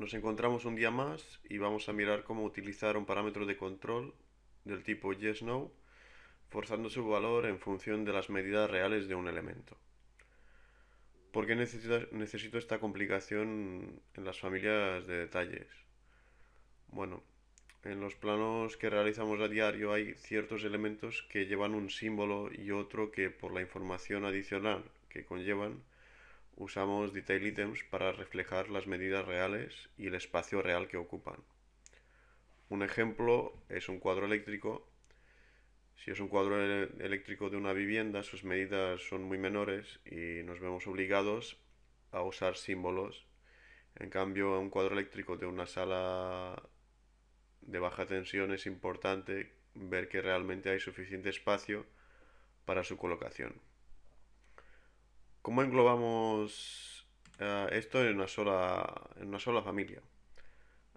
Nos encontramos un día más y vamos a mirar cómo utilizar un parámetro de control del tipo yes-no, forzando su valor en función de las medidas reales de un elemento. ¿Por qué necesito, esta complicación en las familias de detalles? Bueno, en los planos que realizamos a diario hay ciertos elementos que llevan un símbolo y otro que por la información adicional que conllevan usamos detail items para reflejar las medidas reales y el espacio real que ocupan. Un ejemplo es un cuadro eléctrico. Si es un cuadro eléctrico de una vivienda, sus medidas son muy menores y nos vemos obligados a usar símbolos. En cambio, un cuadro eléctrico de una sala de baja tensión es importante ver que realmente hay suficiente espacio para su colocación. ¿Cómo englobamos eh, esto en una, sola, en una sola familia?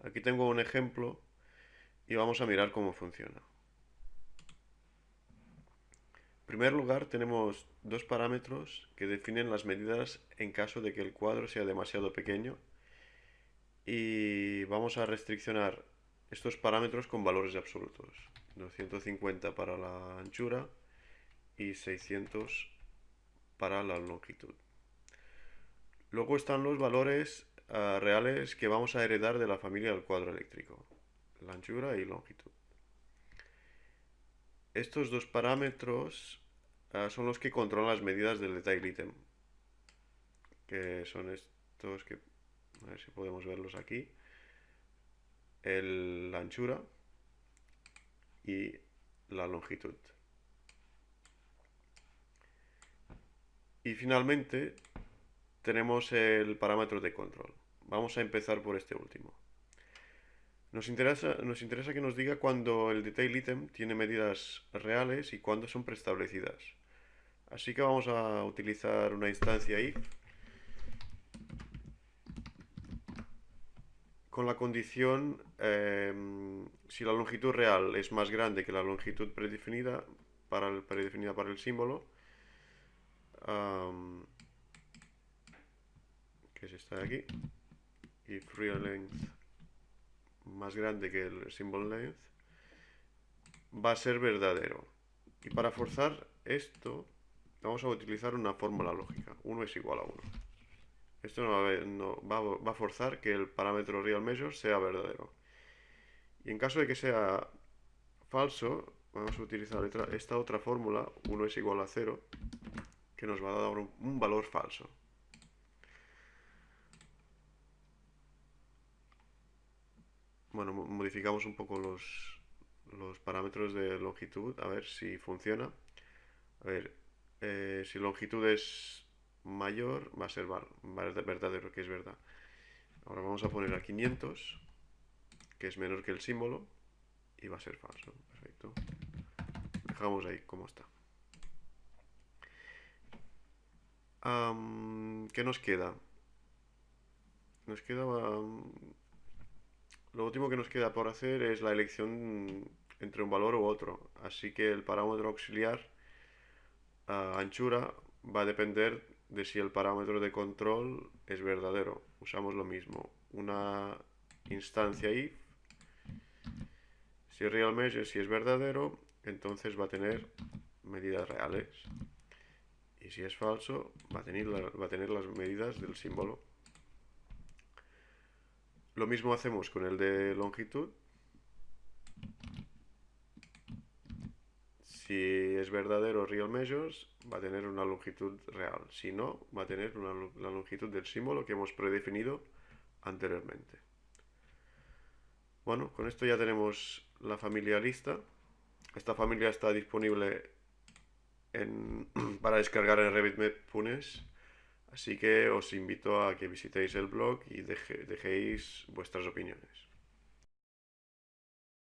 Aquí tengo un ejemplo y vamos a mirar cómo funciona. En primer lugar tenemos dos parámetros que definen las medidas en caso de que el cuadro sea demasiado pequeño y vamos a restriccionar estos parámetros con valores absolutos. 250 para la anchura y 600 para la longitud. Luego están los valores ah, reales que vamos a heredar de la familia del cuadro eléctrico, la anchura y longitud. Estos dos parámetros ah, son los que controlan las medidas del detail item, que son estos que, a ver si podemos verlos aquí, la anchura y la longitud. Y finalmente tenemos el parámetro de control. Vamos a empezar por este último. Nos interesa, nos interesa que nos diga cuándo el detail item tiene medidas reales y cuándo son preestablecidas. Así que vamos a utilizar una instancia if con la condición em, si la longitud real es más grande que la longitud predefinida para predefinida para el símbolo que es esta de aquí. If real length más grande que el symbol length va a ser verdadero. Y para forzar esto vamos a utilizar una fórmula lógica. 1 es igual a 1 esto no, va, a, forzar que el parámetro real measure sea verdadero. Y en caso de que sea falso vamos a utilizar esta otra fórmula 1 es igual a 0 que nos va a dar un, valor falso. Bueno, modificamos un poco los, los parámetros de longitud, a ver si funciona. A ver, eh, si longitud es mayor, va a ser verdadero, que es verdad. Ahora vamos a poner a 500, que es menor que el símbolo, y va a ser falso. Perfecto. Dejamos ahí como está. ¿Qué nos queda? Nos queda... lo último que nos queda por hacer es la elección entre un valor u otro. Así que el parámetro auxiliar anchura va a depender de si el parámetro de control es verdadero. Usamos lo mismo. Una instancia if. Si real measure, si es verdadero, entonces va a tener medidas reales y si es falso va a, tener va a tener las medidas del símbolo. Lo mismo hacemos con el de longitud. Si es verdadero real measures, va a tener una longitud real. Si no, va a tener la longitud del símbolo que hemos predefinido anteriormente. Bueno, con esto ya tenemos la familia lista. Esta familia está disponible para descargar en RevitMed.punes. Así que os invito a que visitéis el blog y dejéis vuestras opiniones.